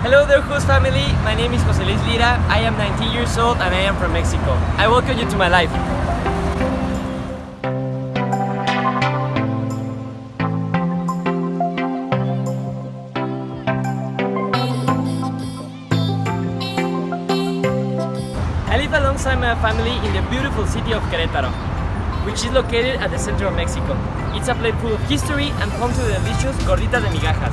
Hello there, host family. My name is Jose Luis Lira. I am 19 years old and I am from Mexico. I welcome you to my life. I live alongside my family in the beautiful city of Querétaro, which is located at the center of Mexico. It's a place full of history and home to the delicious gorditas de migajas.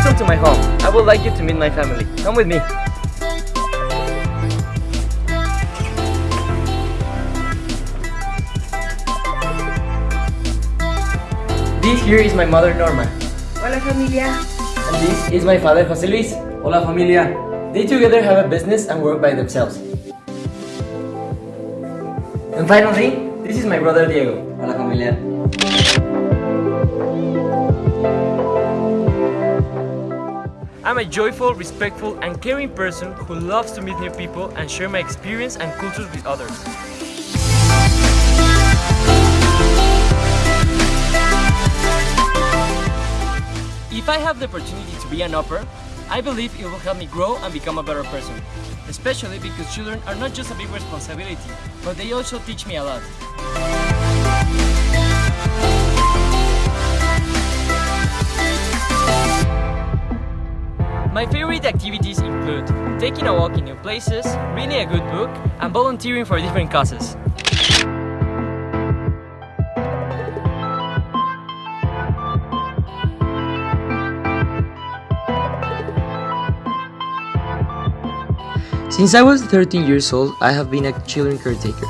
Welcome to my home. I would like you to meet my family. Come with me. This here is my mother Norma. Hola familia. And this is my father Jose Luis. Hola familia. They together have a business and work by themselves. And finally, this is my brother Diego. Hola familia. I'm a joyful, respectful, and caring person who loves to meet new people and share my experience and cultures with others. If I have the opportunity to be an au pair, I believe it will help me grow and become a better person. Especially because children are not just a big responsibility, but they also teach me a lot. My favorite activities include taking a walk in new places, reading a good book, and volunteering for different causes. Since I was 13 years old, I have been a children caretaker.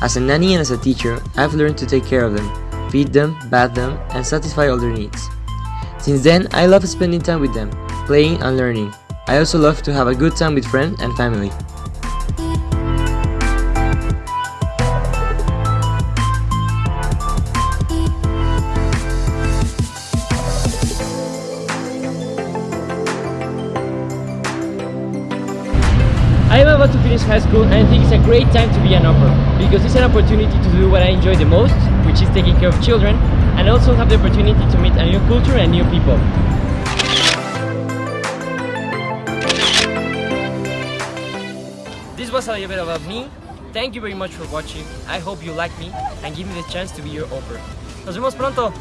As a nanny and as a teacher, I've learned to take care of them, feed them, bath them, and satisfy all their needs. Since then, I love spending time with them, playing and learning. I also love to have a good time with friends and family. I am about to finish high school and I think it's a great time to be an au pair because it's an opportunity to do what I enjoy the most, which is taking care of children, and also have the opportunity to meet a new culture and new people. Was a little bit about me. Thank you very much for watching. I hope you like me and give me the chance to be your au pair. Nos vemos pronto.